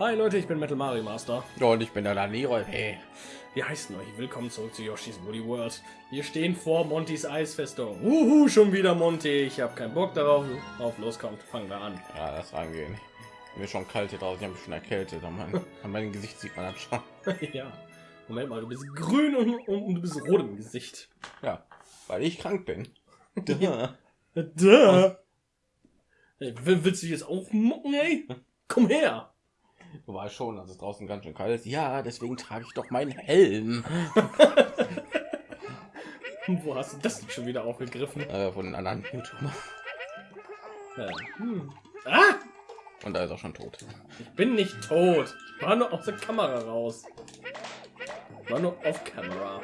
Hi Leute, ich bin Metal Mario Master. Und ich bin der Leroy. Hey, wie heißt euch? Willkommen zurück zu Yoshi's Woody World. Wir stehen vor Montys Eisfestung. Uhu, schon wieder Monty. Ich habe keinen Bock darauf. Auf, los kommt, fangen wir an. Ja, das angehen. Mir schon kalt hier draußen. Ich habe mich schon erkältet. An, mein, an meinem Gesicht sieht man das schon. ja. Moment mal, du bist grün und, und, und, du bist rot im Gesicht. Ja, weil ich krank bin. da. da. Hey, willst du jetzt aufmucken, ey? Komm her. Weißt schon, dass es draußen ganz schön kalt ist. Ja, deswegen trage ich doch meinen Helm. Wo hast du das schon wieder aufgegriffen? Äh, von den anderen YouTuber. Ja. Hm. Ah! Und da ist auch schon tot. Ich bin nicht tot. Ich war nur aus der Kamera raus. Ich war nur auf Kamera.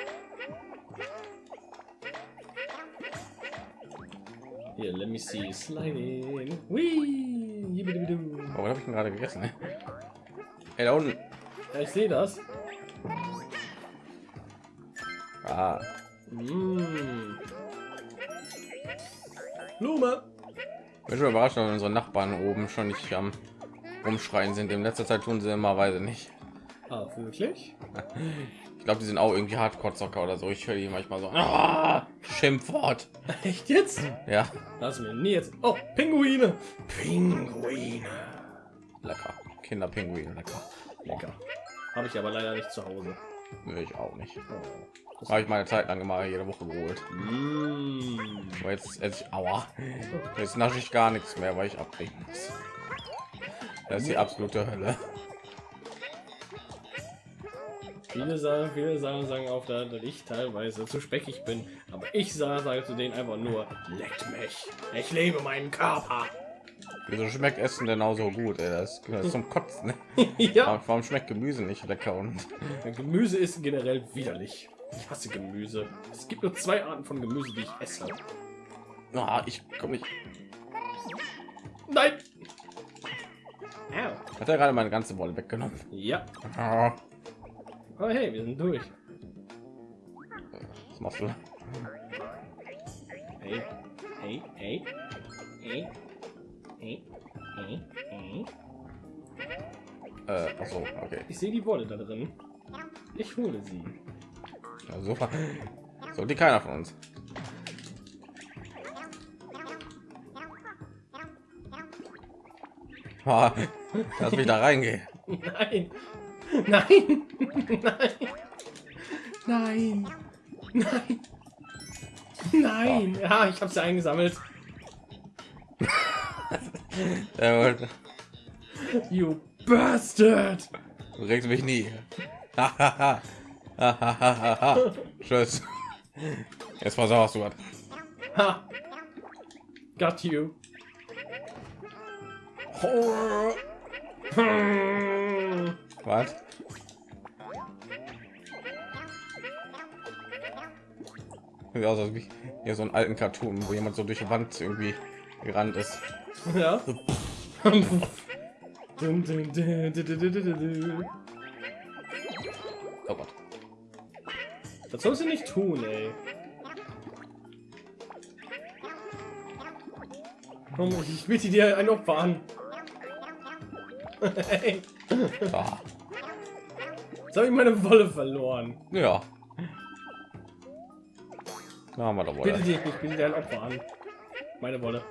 Hier, let me see. Sliding. Whee! Oh, was habe ich gerade gegessen? Hey, da unten. Ja, ich sehe das. Ah. Mm. Blume. Bin schon überrascht, dass unsere Nachbarn oben schon nicht am Rumschreien sind. In letzter Zeit tun sie immer weise nicht. Ah, wirklich? Ich glaube, die sind auch irgendwie Hardcore-Zocker oder so. Ich höre die manchmal so. Ah, Schimpfwort. Echt jetzt? Ja. Lass mir nie jetzt. Oh, Pinguine. Pinguine. Lecker. Kinderpinguine, lecker. Lecker. Habe ich aber leider nicht zu Hause. Nee, ich auch nicht. Oh, Habe ich meine Zeit lang immer jede Woche geholt. Mm. Aber jetzt, jetzt aua. Jetzt nasche ich gar nichts mehr, weil ich abbringen muss. Das ist die absolute Hölle. Viele sagen, viele sagen, sagen auch, dass ich teilweise zu speckig bin. Aber ich sage, sage zu denen einfach nur, leckt mich. Ich lebe meinen Körper. Wieso schmeckt Essen denn auch so gut? Ey? Das gehört zum Kotzen. ja. Warum schmeckt Gemüse nicht lecker? Und Gemüse ist generell widerlich. Ich hasse Gemüse. Es gibt nur zwei Arten von Gemüse, die ich esse. ah, ich komme nicht. Nein. Hat er gerade meine ganze Wolle weggenommen? Ja. Oh hey, wir sind durch. Was machst du? Hey, hey, hey, hey. Äh, ach so, okay. Ich sehe die Wolle da drin. Ich hole sie. Ja, super. So die keiner von uns. Ah, Lass mich da reingehen. Nein. Nein. Nein. Nein. Nein. Nein. Ja, ich habe sie eingesammelt. You bastard. Du regst mich nie. Tschüss. Jetzt versauerst du was. Got you. Was? Sieht aus als wie hier so einen alten Cartoon, wo jemand so durch die Wand irgendwie gerannt ist. Ja. Oh Gott. Das sollst du nicht tun, ey. Komm, ich biete dir ein Opfer an. hey, Ah, jetzt habe ich meine Wolle verloren. ja. Da haben wir doch Bitte wohl. dich, ich biete dir ein Opfer an. Meine Wolle.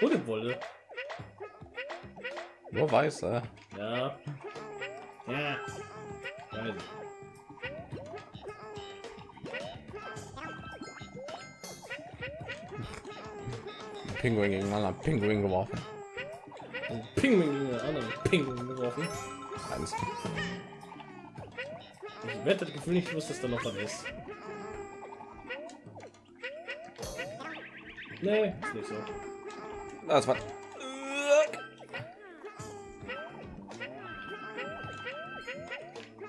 Ohne Wolle. Nur weiß, äh. Ja. Ja. Ich. Pinguin gegen einen anderen Pinguin geworfen. Ein Pinguin gegen einen anderen Pinguin geworfen. Eins. Ich wette, das Gefühl nicht wusste, dass da noch was ist. Nee, ist nicht so. Das war.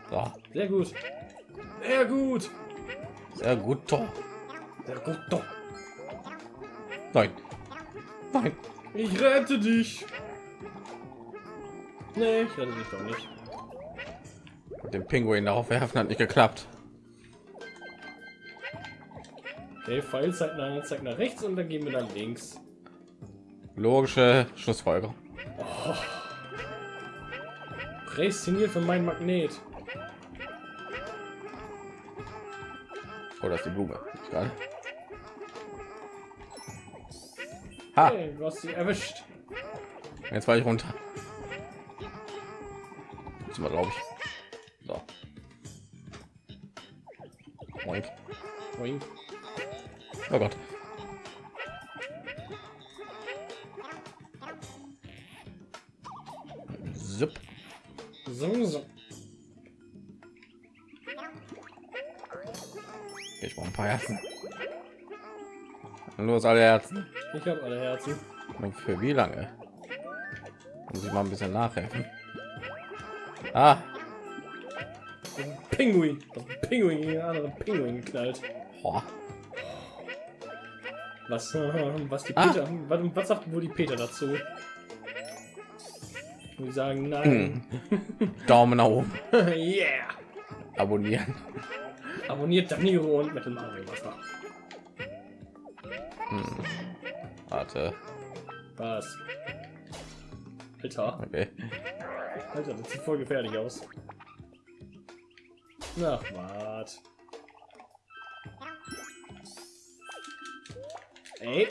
So, Sehr gut. Sehr gut. sehr gut. Doch. Sehr gut. Doch. Nein. Nein. Ich rette dich. Nee, ich rette dich doch nicht. Mit dem Pinguin darauf werfen hat nicht geklappt. Okay, Pfeil zeigt nach, zeigt nach rechts und dann gehen wir nach links. Logische Schlussfolgerung. Prädestiniert für meinen Magnet. Oh, das ist die Blume. Gerade. Ha, Hey, du hast sie erwischt. jetzt war ich runter. Jetzt mal, glaube ich. So. Moink. Boing. Oh Gott. Los, alle Herzen. Ich habe alle Herzen. Und für wie lange? Muss ich mal ein bisschen nachhelfen. Ah, Pinguin. Pinguin gegen anderen Pinguin geknallt. boah. Was, was die Ah. Peter, was, was sagt wohl die Peter dazu? Die sagen nein. Daumen nach oben. yeah. Abonnieren. Abonniert Daniro und Metal Mario Master. Warte. Was? Alter, Okay. Alter, das sieht voll gefährlich aus. Na, wart. Ey,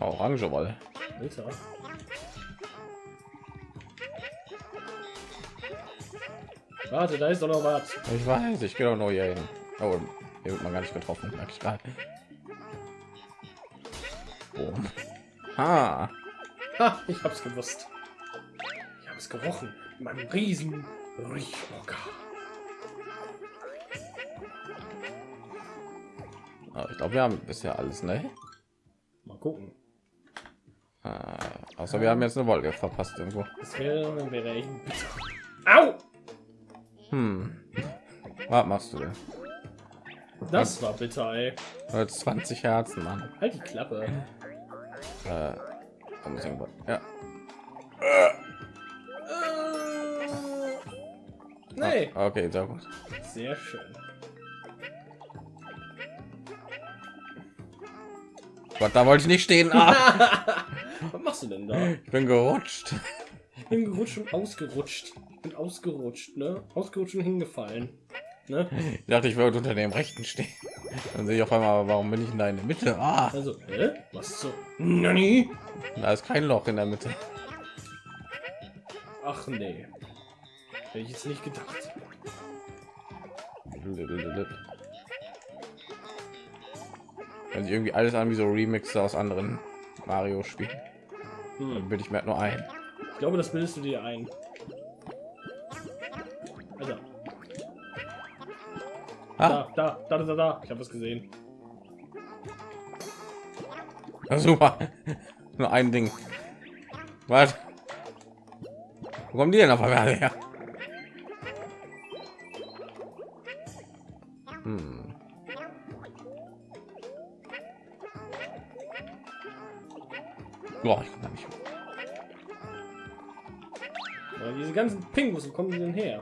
Oh, Orange Wolle. Alter. Warte, da ist doch noch was. Ich weiß, ich gehe doch nur hier hin. Oh, hier wird man gar nicht getroffen, merke ich gerade. Oh. Ha. Ha, ich hab's gewusst. Ich habe es gerochen. In meinem riesen Riechorgan. Ah, Ich glaube, wir haben bisher alles, ne? Mal gucken. Ah, außer wir haben jetzt eine Wolke verpasst irgendwo. Das wäre, wäre echt. Au! Hm. Was machst du denn? Das war bitter, ey. Nur 20 Herzen, Mann. Halt die Klappe. Äh. Ja. Nee. Ah, okay, sehr gut. Sehr schön. Gott, da wollte ich nicht stehen. Ah, Was machst du denn da? ich bin gerutscht. Ich bin gerutscht und ausgerutscht. Ich bin ausgerutscht, ne? Ausgerutscht und hingefallen. Ne? Ich dachte, ich würde unter dem rechten stehen. Dann sehe ich auf einmal, warum bin ich in der Mitte? Ah, Also, hä? Was so? Nani? da ist kein Loch in der Mitte. Ach nee. Hätte ich jetzt nicht gedacht. Wenn ich irgendwie alles an wie so Remixe aus anderen Mario-Spielen, Hm. dann bin ich mir halt nur ein. Ich glaube, das bildest du dir ein. Also, da, da, da, da, da. Ich habe es gesehen. super. nur ein Ding. Was? Wo kommen die denn auf einmal her? Hm. Boah, ich da nicht diese ganzen Pingus, wo kommen die denn her?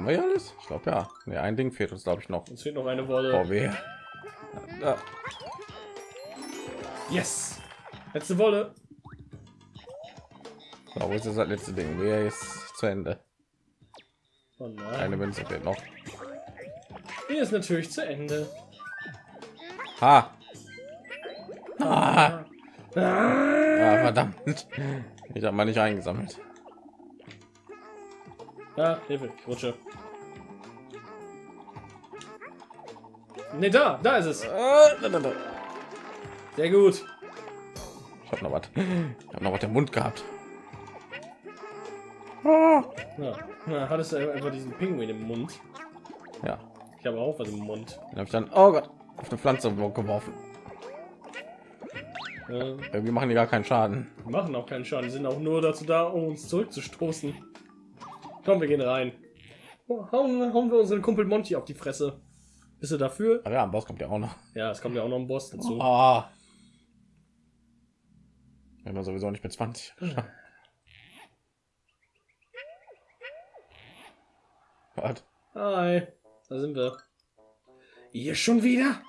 Haben wir hier alles? Ich glaube ja. Nee, ein Ding fehlt uns, glaube ich, noch. Uns fehlt noch eine Wolle. Oh, weh. Ja. Yes! Letzte Wolle. So, wo ist das letzte Ding? Wer ist zu Ende? Oh. Eine Münze fehlt noch. Hier ist natürlich zu Ende. Ha! Ah, Ah. ah, verdammt. Ich habe mal nicht eingesammelt. Ah, Hilfe, ich rutsche. Ne, da, da ist es. Da. Sehr gut. Ich habe noch was. Ich habe noch was im Mund gehabt. Ah. Ja, na, hattest du einfach diesen Pinguin im Mund. Ja, Ich habe auch was im Mund. dann habe ich dann, oh Gott, auf eine Pflanze geworfen. Ja, Irgendwie machen die gar keinen Schaden. die machen auch keinen Schaden, die sind auch nur dazu da, um uns zurückzustoßen. Komm, wir gehen rein. Hauen, hauen wir unseren Kumpel Monty auf die Fresse. Bist du dafür? Aber ja, am Boss kommt ja auch noch. Ja, es kommt ja auch noch ein Boss dazu. Ah. Wenn man sowieso nicht mit 20. Was? Hi, da sind wir. Ihr schon wieder?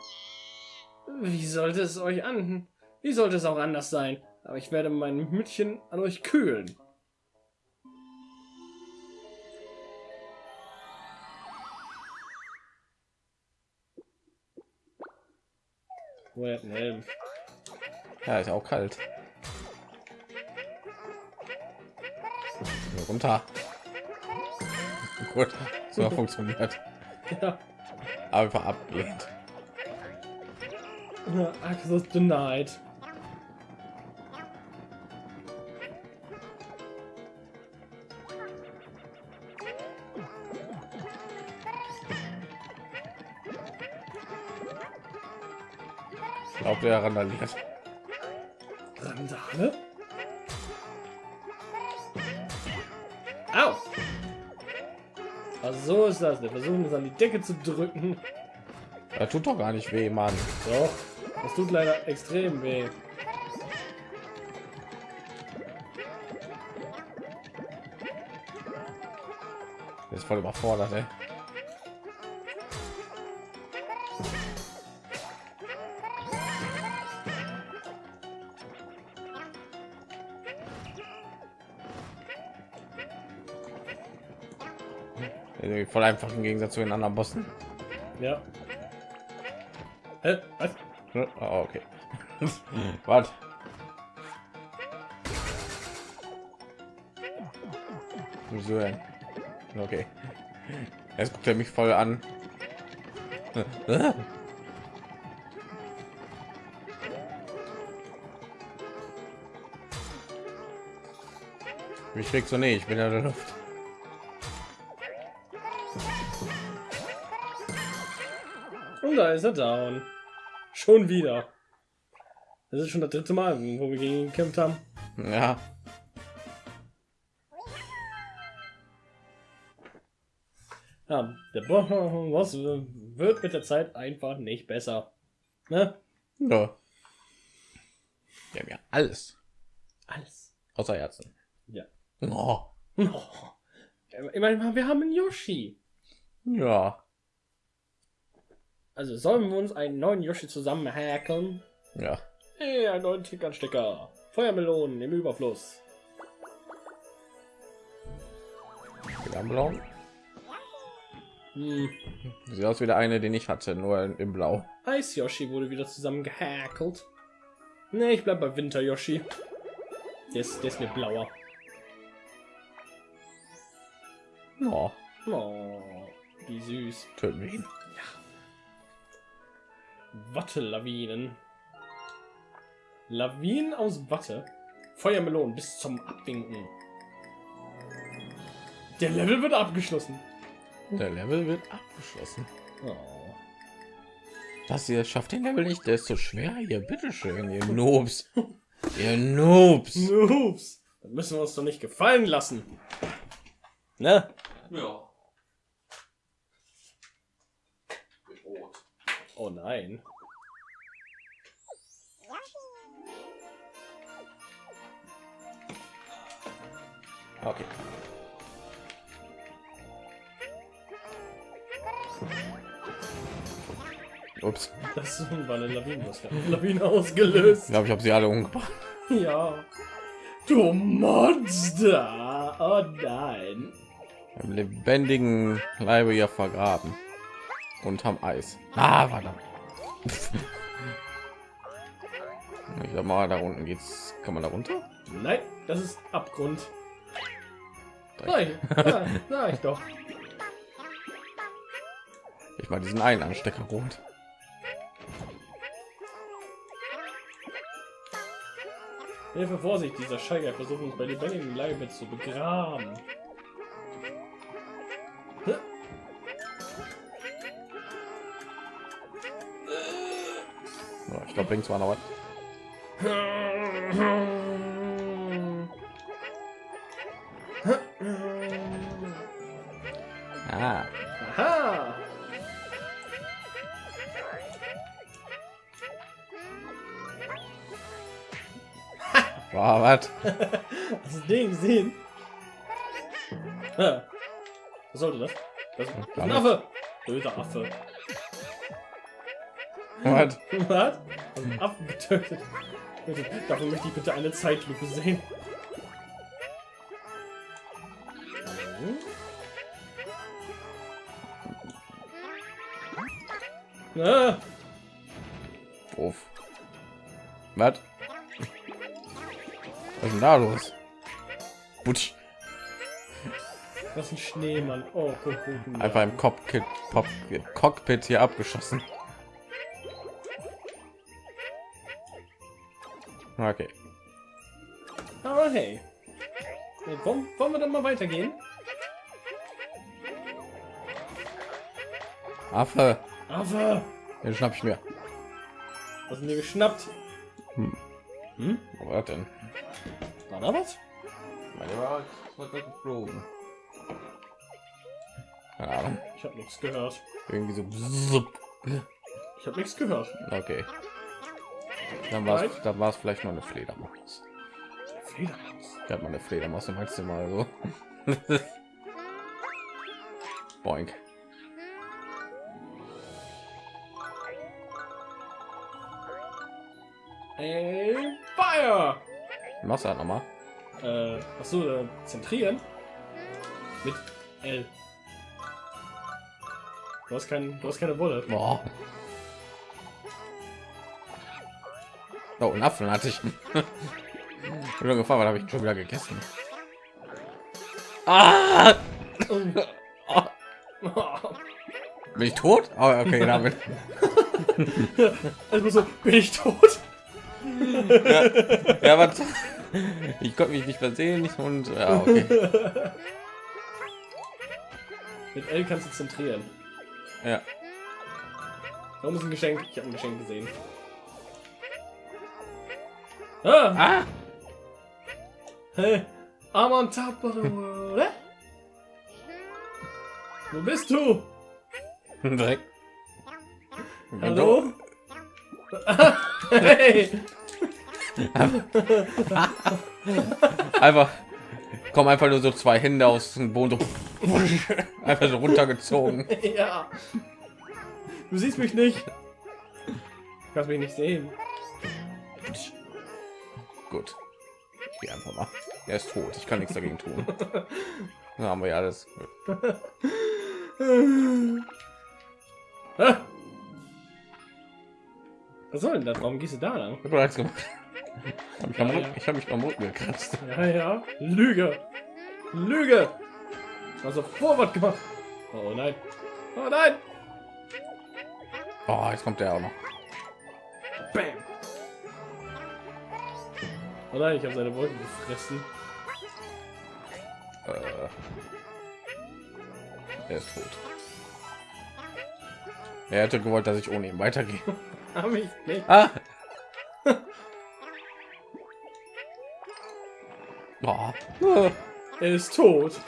Wie sollte es euch an? Wie sollte es auch anders sein? Aber ich werde mein Mütchen an euch kühlen. Oh, er hat einen Helm. Ja, ist auch kalt. Runter. Gut, so funktioniert. Ja. Aber abgelehnt. Access denied. Der randaliert. Randale? Au! Also so ist das. Wir versuchen es an die Decke zu drücken. Er tut doch gar nicht weh, Mann. Doch, das tut leider extrem weh. Ist voll überfordert, ey. Voll einfach im Gegensatz zu den anderen Bossen. Ja. Hä? Was? Oh, okay. Was? Wieso denn? Okay. Jetzt guckt er mich voll an. Mich kriegst du nicht, ich bin in der Luft. Und da ist er down. Schon wieder. Das ist schon das dritte Mal, wo wir gegen ihn gekämpft haben. Ja, Ja, der Boss wird mit der Zeit einfach nicht besser. Ne? ja. Wir haben ja alles Alles. außer Herzen. Ja. Oh. Oh. Meine, wir haben einen Yoshi. Ja, Also sollen wir uns einen neuen Yoshi zusammen hacken? ja. Hey, einen neuen Tickernstecker. Feuermelonen im Überfluss. Blau. Hm. Sieht aus wie der eine, den ich hatte, nur in Blau. Eis Yoshi wurde wieder zusammen gehackelt. Ne, ich bleib bei Winter Yoshi. Der ist, der ist mir blauer. Oh, Oh, wie süß. töten wir ihn. Watte-Lawinen. Lawinen aus Watte. Feuermelonen bis zum Abwinken. Der Level wird abgeschlossen. Der Level wird abgeschlossen. Oh. Das hier schafft den Level nicht, der ist so schwer hier. Bitteschön, ihr Noobs. ihr Noobs. Noobs. Das müssen wir uns doch nicht gefallen lassen. Ne? Ja. Oh nein. Okay. Ups. Das war eine Lawine. Eine Lawine ausgelöst? Ich glaube, ich habe sie alle umgebracht. Ja. Du Monster. Oh nein. Im lebendigen Leibe ja vergraben. Und haben Eis. Ah, verdammt. Ich sag mal, da unten geht's. Kann man da runter? Nein, das ist Abgrund. Nein, ja, sag ich doch. Ich mal diesen einen Anstecker rot. Hilfe, Vorsicht, dieser Scheiger versucht uns bei lebendigem Leibe zu begraben. Ich glaube, links war noch was. Ah, Aha! war was? Hast du den gesehen? Ah. Was sollte das? Das ist ein. Affe. Böser Affe. Was? Was? Affen getötet. Dafür möchte ich bitte eine Zeitlupe sehen. Ah, Uff. Was? Was ist denn da los? Butsch. was ein Schneemann. Oh, guck, guck, guck. Einfach im Cockpit, Cockpit hier abgeschossen. Okay. Aber hey. Wollen, wollen wir dann mal weitergehen? Affe. Affe! Den schnapp ich mir. Was dir geschnappt? Hm. Hm? Was denn? War da was? Meine war geflogen. Keine Ahnung. Ich habe nichts gehört. Irgendwie so. Ich habe nichts gehört. Okay. Dann war es dann war es vielleicht noch eine Fledermaus. Fledermaus. Ich habe mal eine Fledermaus im Mal so. Boink. Ey, Fire! Machst du halt noch mal? Äh, achso, äh, zentrieren. Mit L. Du hast, kein, du hast keine Wolle. Boah. Oh, einen Apfel hatte ich. Ich bin gefahren, habe ich schon wieder gegessen. Ah! Bin ich tot? Oh, okay, damit. Also so, bin ich tot? ja, ja, was? Ich konnte mich nicht versehen und ja, okay. Mit L kannst du zentrieren. Ja. Warum ist ein Geschenk? Ich habe ein Geschenk gesehen. Ah! Ah! Hey, I'm on top of the world. Hä? Wo bist du? Direkt. Hallo? hey! Einfach kommen einfach nur so zwei Hände aus dem Boden einfach so runtergezogen. Ja. Du siehst mich nicht. Du kannst mich nicht sehen. Gut. Gehe einfach mal. Er ist tot. Ich kann nichts dagegen tun. Dann haben wir ja alles. Was soll denn das? Warum gehst du da lang? Ich habe Ja, Rücken- ja. hab mich am Rücken gekratzt. Ja, ja. Lüge. Lüge. Also Vorwort gemacht. Oh nein. Oh nein. Oh, jetzt kommt der auch noch. Bam. Oh nein, ich habe seine Wolken gefressen. Äh, er ist tot. Er hätte gewollt, dass ich ohne ihn weitergehe. Hab ich nicht. Ah! Oh. Er ist tot.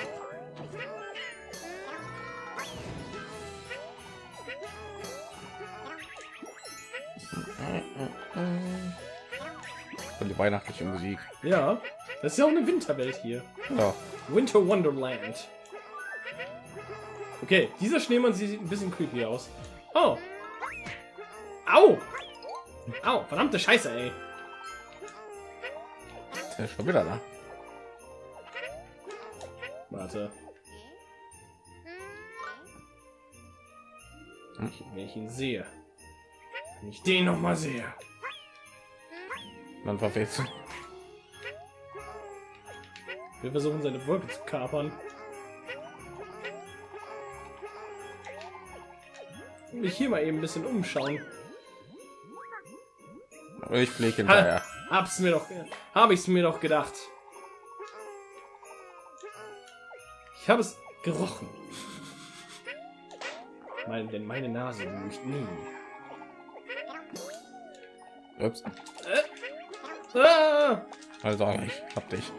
Weihnachtliche Musik. Ja. Das ist ja auch eine Winterwelt hier. Ja. Winter Wonderland. Okay, dieser Schneemann sieht ein bisschen creepy aus. Oh. Au. Au, verdammte Scheiße, ey. Der ist schon wieder da. Warte. Wenn ich ihn sehe. Wenn ich den noch mal sehe. Dann verfehlst du. Wir versuchen seine Wolke zu kapern. Mich hier mal eben ein bisschen umschauen. Ich fliege hinterher. Hab's mir doch, habe ich's mir doch gedacht. Ich habe es gerochen. Mein, denn meine Nase lügt nie. Ups. Ah! Also, ich hab dich.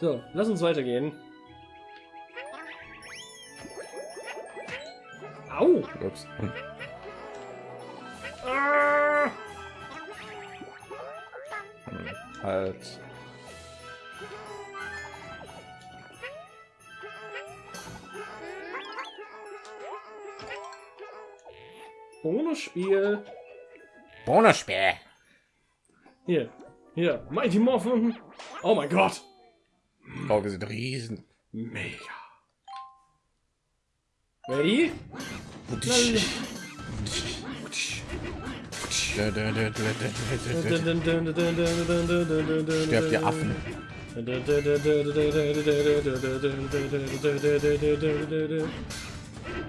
So, lass uns weitergehen. Au! Ups. Hm, halt. Ohne Spiel. Bonusspiel. Hier, hier, Mighty Morphin. Oh mein Gott. Wir sind riesen. Mega. Ready? Sterbt ihr Affen.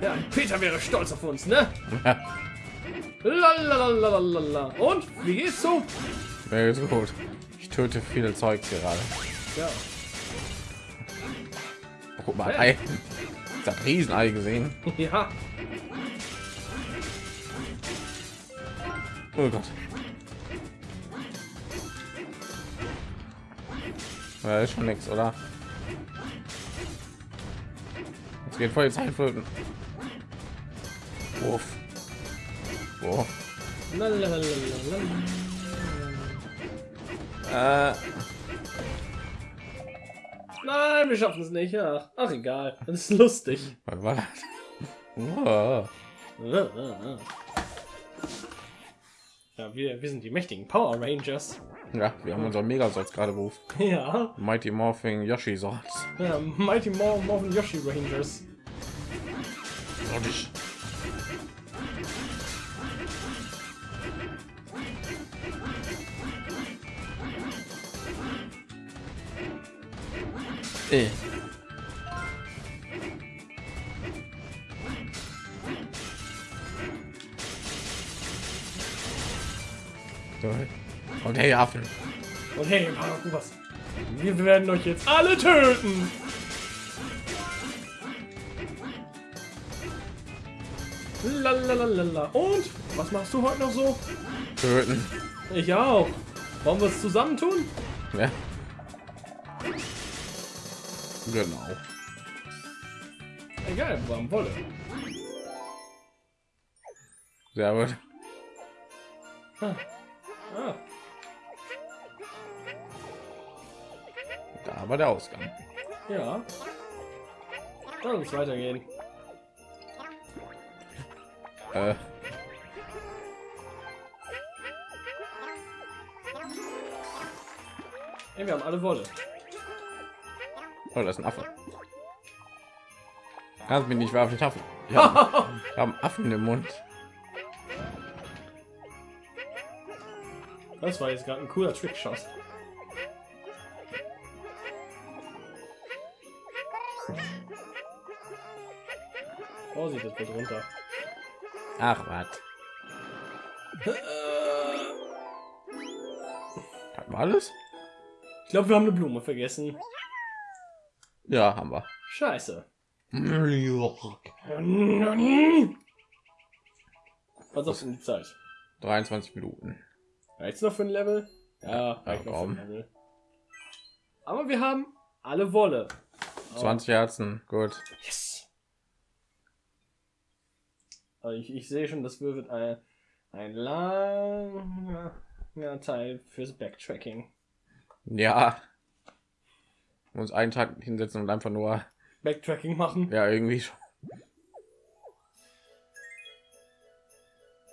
Ja, Peter wäre stolz auf uns, ne? Lalalala. Und wie geht's so? ist gut. Ich töte viele Zeug gerade. Ja. Guck mal, Ei. Das Riesenei gesehen. Ja. Oh Gott. Ja, ist schon nichts, oder? Jetzt geht voll Zeit flöten. Uff. Oh. Äh, Nein, wir schaffen es nicht. Ach, ach egal. Das ist lustig. was war das? Oh. Ja, wir, wir sind die mächtigen Power Rangers. Ja, wir haben unser Megasatz gerade berufen. Ja. Mighty Morphing Yoshi Swords. ja Mighty Mor Morphin Yoshi Rangers. Sordisch. So. Und hey, Affen. Und hey, was? Wir werden euch jetzt alle töten. Lalalala. Und was machst du heute noch so? Töten. Ich auch. Wollen wir es zusammen tun? Ja. Genau. Egal, wir haben Wolle. Sehr gut. Ah. Ah. Da war der Ausgang. Ja. Dann muss weitergehen. Äh, Ey, wir haben alle Wolle. Oh, das ist ein Affe. Kannst mich nicht ich Affen. Ja, wir haben Affen im Mund. Das war jetzt gerade ein cooler Trickshot. Vorsicht, das wird runter. Ach, was? Hat man alles? Ich glaube, wir haben eine Blume vergessen. Ja, haben wir. Scheiße. Was auf die Zeit? 23 Minuten. Reicht's noch für ein Level? Ja, Ja, Level. Aber wir haben alle Wolle. 20 Herzen, gut. Yes. Also ich, ich sehe schon, das wird ein, ein langer Teil fürs Backtracking. Ja. Uns einen Tag hinsetzen und einfach nur, Backtracking machen. ja, irgendwie schon.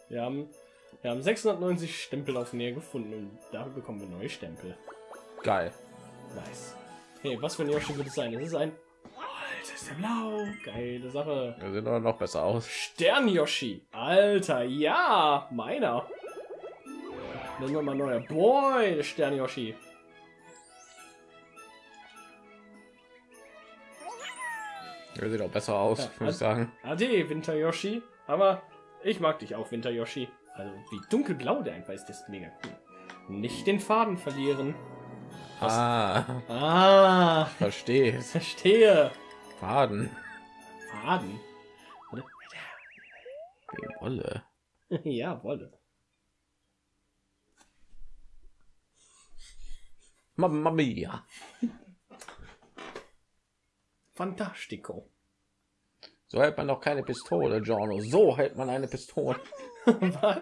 Wir haben, wir haben 690 Stempel auf Nähe gefunden und dafür bekommen wir neue Stempel. Geil. Nice. Hey, was für ein Yoshi wird es sein? Es ist ein... Alter, ist der blau. Geile Sache. Wir sehen aber noch besser aus. Stern Yoshi. Alter, ja, meiner. Nehmen wir mal neuer Boy, der Stern Yoshi. Der sieht auch besser aus, Ja, würde ich sagen. Ade, Winter Yoshi. Aber ich mag dich auch, Winter Yoshi. Also wie dunkelblau der einfach ist, das ist mega cool. Nicht den Faden verlieren. Ah, Ah, verstehe. verstehe. Faden. Faden. Wolle. ja, Wolle. Mamma mia. Fantastico. So hält man doch keine Pistole, Giorno. So hält man eine Pistole. Was?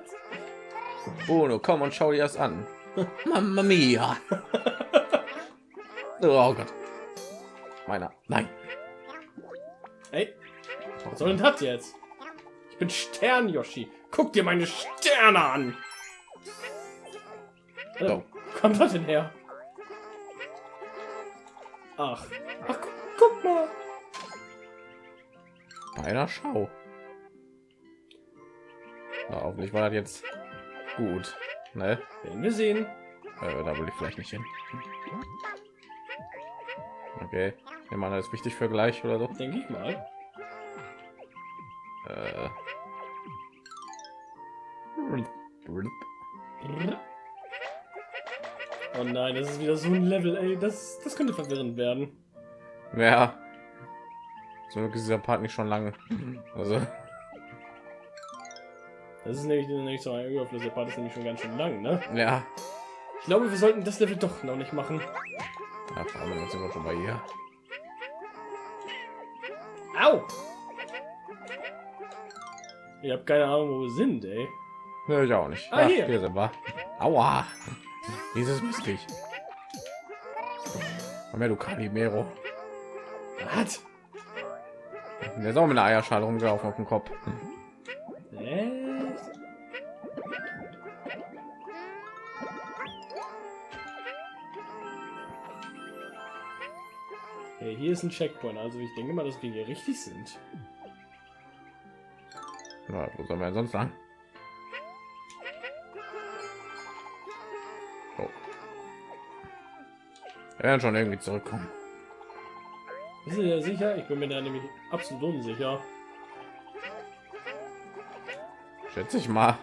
Bruno, komm und schau dir das an. Mamma mia. Oh Gott. Meiner. Nein. Ey, was soll denn das jetzt? Ich bin Stern Yoshi. Guck dir meine Sterne an. So. Wo kommt das denn her? Ach, ach, gu guck mal. Einer Schau. Na, hoffentlich war das jetzt gut. Ne? Werden wir sehen. Äh, da will ich vielleicht nicht hin. Okay. Ich meine, das ist wichtig für gleich oder so. Denke ich mal. Äh. Oh nein, das ist wieder so ein Level, ey. Das, das könnte verwirrend werden. Ja. So ist dieser Part nicht schon lange. Also, Das ist nämlich, nämlich so ein Überfluss. Der Part ist nämlich schon ganz schön lang, ne? ja. Ich glaube, wir sollten das Level doch noch nicht machen. Jetzt sind wir schon bei hier. Au! Ich habe keine Ahnung, wo wir sind, ey. Ja, ich auch nicht. Ah, Ach, hier. hier sind wir. Aua. Dieses her, du Calimero. Was? Der ist auch mit einer Eierschale rumgelaufen auf dem Kopf. Echt? Okay, hier ist ein Checkpoint, also ich denke mal, dass wir hier richtig sind. Na, wo sollen wir sonst lang? Oh. Wir werden schon irgendwie zurückkommen. Bist du dir sicher? Ich bin mir da nämlich absolut unsicher. Schätze ich mal.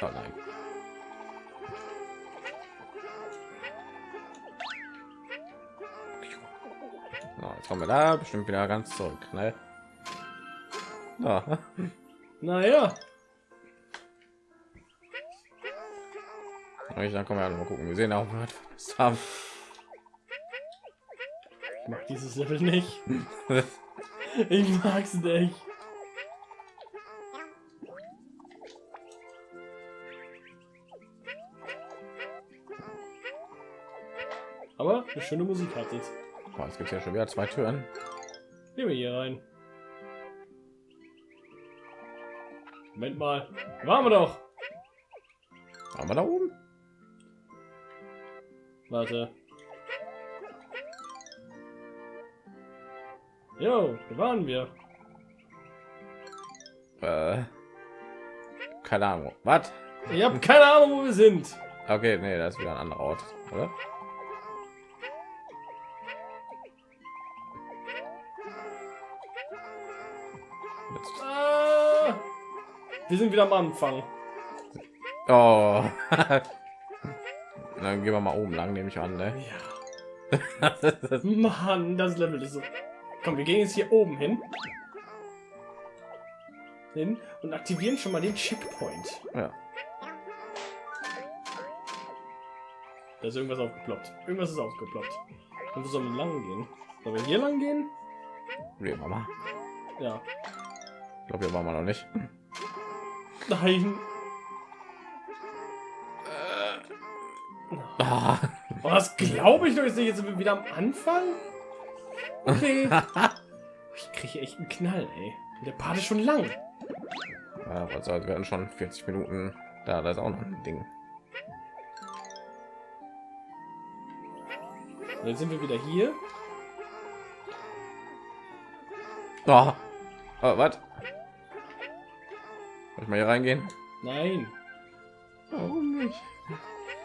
Oh nein. So, jetzt kommen wir da bestimmt wieder ganz zurück. Ne? Ja. Naja, Ich, dann kommen wir mal gucken. Wir sehen auch, was haben. Ich mag dieses Level nicht. Ich mag's nicht. Aber eine schöne Musik hat es. Boah, es gibt ja schon wieder zwei Türen. Gehen wir hier rein. Moment mal. Waren wir doch. Waren wir da oben? Warte. Jo, da waren wir. Äh, keine Ahnung. Was? Ich habe keine Ahnung, wo wir sind. Okay, nee, das ist wieder ein anderer Ort, oder? Ah, wir sind wieder am Anfang. Oh. Dann gehen wir mal oben lang, nehme ich an. Ne? Ja. Mann, das Level ist so. Komm, wir gehen jetzt hier oben hin. Hin und aktivieren schon mal den Checkpoint. ja. Da ist irgendwas aufgeploppt. Irgendwas ist aufgeploppt. Und wo sollen wir lang gehen? Sollen wir hier lang gehen? Wir mal. Ja. Ich glaube, hier waren wir noch nicht. Nein. Ah. Oh, das glaube ich doch jetzt nicht. Jetzt sind wir wieder am Anfang. Okay. Ich kriege echt einen Knall, ey. Der Part ist schon lang. Ja, also wir werden schon 40 Minuten da. Da ist auch noch ein Ding. Und jetzt sind wir wieder hier. Oh. Oh, was? Soll ich mal hier reingehen? Nein. Warum nicht?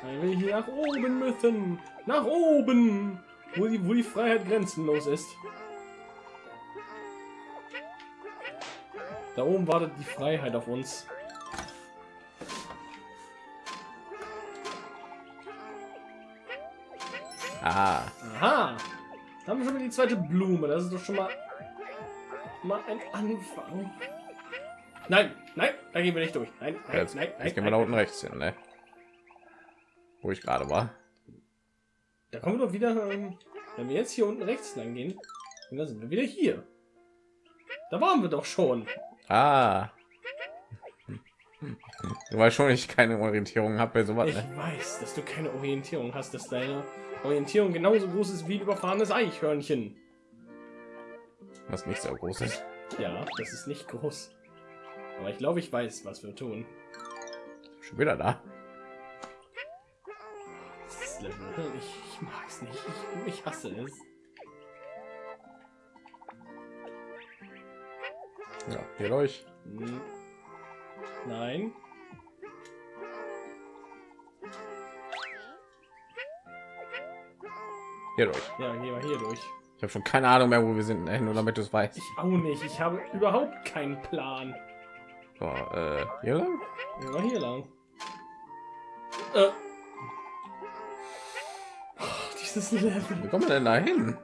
Weil wir hier nach oben müssen. Nach oben. Wo die, wo die Freiheit grenzenlos ist. Da oben wartet die Freiheit auf uns. Ah, Aha. Da haben wir schon wieder die zweite Blume. Das ist doch schon mal, mal ein Anfang. Nein, nein, da gehen wir nicht durch. Nein, nein, jetzt, nein, nein, jetzt gehen wir nein. da unten rechts hin, ne? Wo ich gerade war. Da kommen wir doch wieder, ähm, wenn wir jetzt hier unten rechts lang gehen, dann sind wir wieder hier. Da waren wir doch schon. Ah. Du weißt schon, ich keine Orientierung habe bei sowas. Ich Ne? weiß, dass du keine Orientierung hast, dass deine Orientierung genauso groß ist wie ein überfahrenes Eichhörnchen. Was nicht so groß ist. Ja, das ist nicht groß. Aber ich glaube, ich weiß, was wir tun. Schon wieder da. Level, ich, ich mag es nicht. Ich, ich hasse es. Ja, hier durch. Hm. Nein. Hier durch. Ja, gehen wir hier durch. Ich habe schon keine Ahnung mehr, wo wir sind, ne? nur damit du es weißt. Ich auch nicht. Ich habe überhaupt keinen Plan. So, äh, hier lang? Wir hier lang. Äh. Dieses Level. Wie kommen wir denn da hin?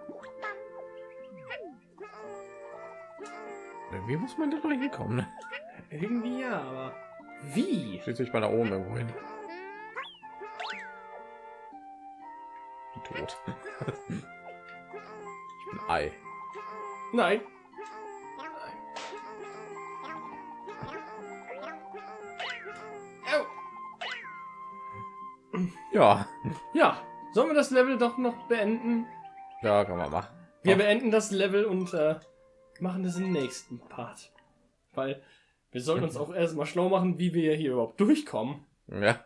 Wie muss man da doch hinkommen? Irgendwie ja, aber wie? Schließlich mal da oben irgendwo hin. Tot. ich bin Ei. Nein. Ja, Ja, sollen wir das Level doch noch beenden? ja, kann man machen. Wir Oh. beenden das Level und äh, machen das im nächsten Part. Weil wir sollten uns auch erstmal schlau machen, wie wir hier überhaupt durchkommen. Ja,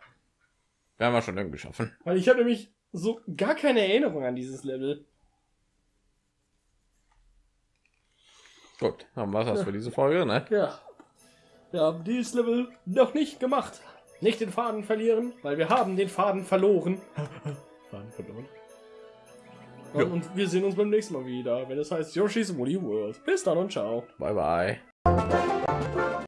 wir haben wir schon irgendwie geschaffen. Weil ich habe nämlich so gar keine Erinnerung an dieses Level. Gut, haben wir das für diese Folge, ne? Ja. Wir haben dieses Level noch nicht gemacht. Nicht den Faden verlieren, weil wir haben den Faden verloren. Faden verloren. Ja. Und wir sehen uns beim nächsten Mal wieder, wenn es heißt Yoshi's Woolly World. Bis dann und ciao. Bye bye.